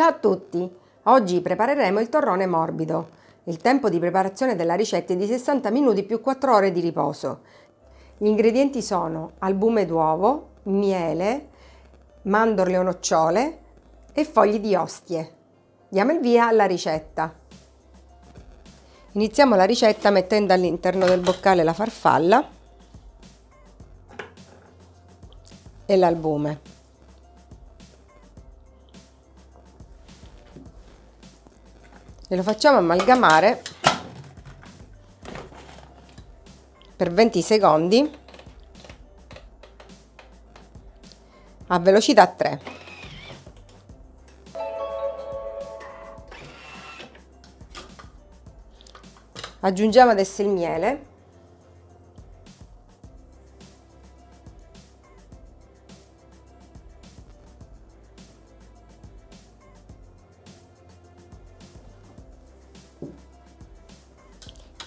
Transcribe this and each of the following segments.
Ciao a tutti! Oggi prepareremo il torrone morbido. Il tempo di preparazione della ricetta è di 60 minuti più 4 ore di riposo. Gli ingredienti sono albume d'uovo, miele, mandorle o nocciole e fogli di ostie. Diamo il via alla ricetta. Iniziamo la ricetta mettendo all'interno del boccale la farfalla e l'albume. Lo facciamo amalgamare per 20 secondi a velocità 3. Aggiungiamo adesso il miele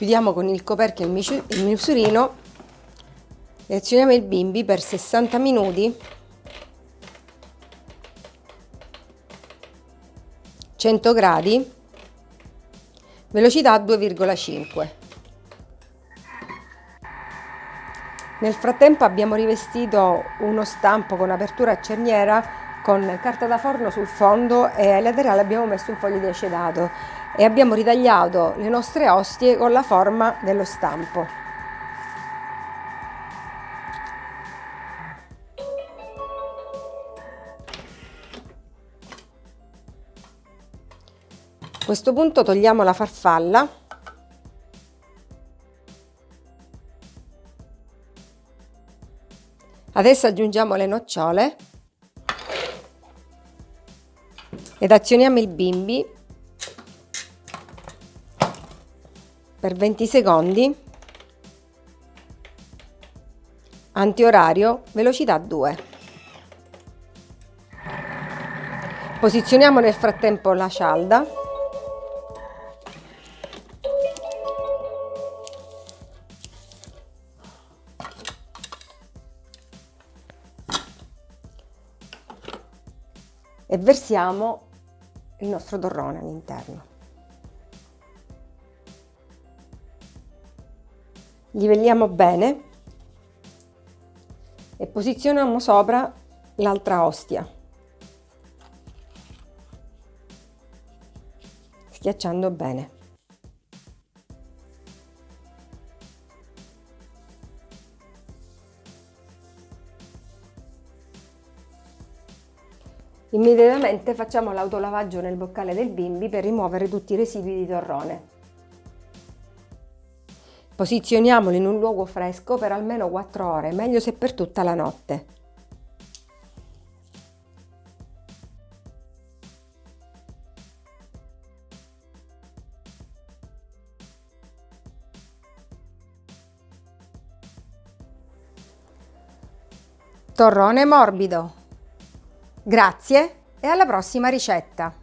chiudiamo con il coperchio il misurino e azioniamo il bimbi per 60 minuti. 100 gradi velocità 2,5 nel frattempo abbiamo rivestito uno stampo con apertura a cerniera con carta da forno sul fondo e ai laterali abbiamo messo un foglio di acedato e abbiamo ritagliato le nostre ostie con la forma dello stampo. A questo punto togliamo la farfalla Adesso aggiungiamo le nocciole ed azioniamo il bimbi per 20 secondi. Antiorario velocità 2 posizioniamo nel frattempo la cialda e versiamo il nostro torrone all'interno. Livelliamo bene e posizioniamo sopra l'altra ostia schiacciando bene Immediatamente facciamo l'autolavaggio nel boccale del bimbi per rimuovere tutti i residui di torrone. Posizioniamolo in un luogo fresco per almeno 4 ore, meglio se per tutta la notte. Torrone morbido. Grazie e alla prossima ricetta!